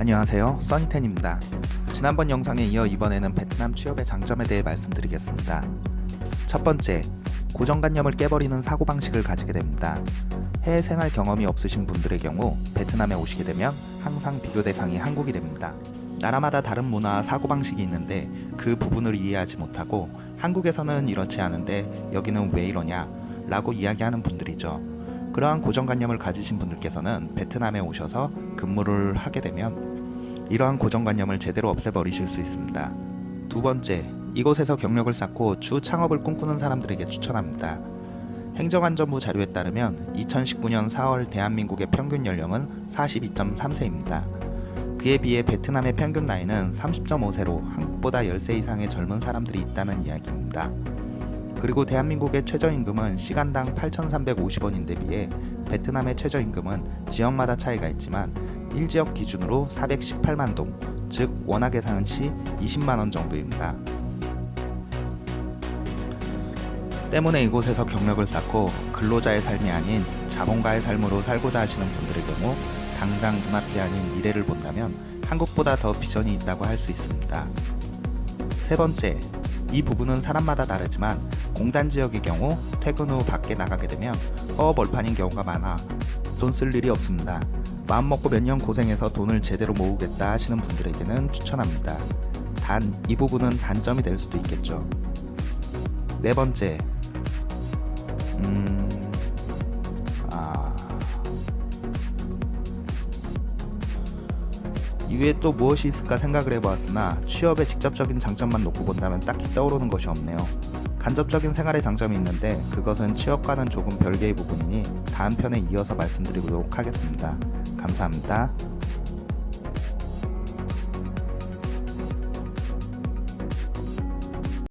안녕하세요. 써니텐입니다. 지난번 영상에 이어 이번에는 베트남 취업의 장점에 대해 말씀드리겠습니다. 첫 번째 고정관념을 깨버리는 사고방식을 가지게 됩니다. 해외 생활 경험이 없으신 분들의 경우 베트남에 오시게 되면 항상 비교 대상이 한국이 됩니다. 나라마다 다른 문화와 사고방식이 있는데 그 부분을 이해하지 못하고 한국에서는 이렇지 않은데 여기는 왜 이러냐? 라고 이야기하는 분들이죠 그러한 고정관념을 가지신 분들께서는 베트남에 오셔서 근무를 하게 되면 이러한 고정관념을 제대로 없애버리실 수 있습니다. 두 번째, 이곳에서 경력을 쌓고 주 창업을 꿈꾸는 사람들에게 추천합니다. 행정안전부 자료에 따르면 2019년 4월 대한민국의 평균 연령은 42.3세입니다. 그에 비해 베트남의 평균 나이는 30.5세로 한국보다 10세 이상의 젊은 사람들이 있다는 이야기입니다. 그리고 대한민국의 최저임금은 시간당 8,350원인데 비해 베트남의 최저임금은 지역마다 차이가 있지만 1지역 기준으로 418만 동, 즉 원화 계산 시 20만원 정도입니다. 때문에 이곳에서 경력을 쌓고 근로자의 삶이 아닌 자본가의 삶으로 살고자 하시는 분들의 경우 당장 눈앞이 아닌 미래를 본다면 한국보다 더 비전이 있다고 할 수 있습니다. 세 번째, 이 부분은 사람마다 다르지만 공단 지역의 경우 퇴근 후 밖에 나가게 되면 허허벌판인 경우가 많아 돈 쓸 일이 없습니다. 마음먹고 몇 년 고생해서 돈을 제대로 모으겠다 하시는 분들에게는 추천합니다. 단 이 부분은 단점이 될 수도 있겠죠. 네 번째 음... 이외에 또 무엇이 있을까 생각을 해보았으나 취업의 직접적인 장점만 놓고 본다면 딱히 떠오르는 것이 없네요. 간접적인 생활의 장점이 있는데 그것은 취업과는 조금 별개의 부분이니 다음 편에 이어서 말씀드리도록 하겠습니다. 감사합니다.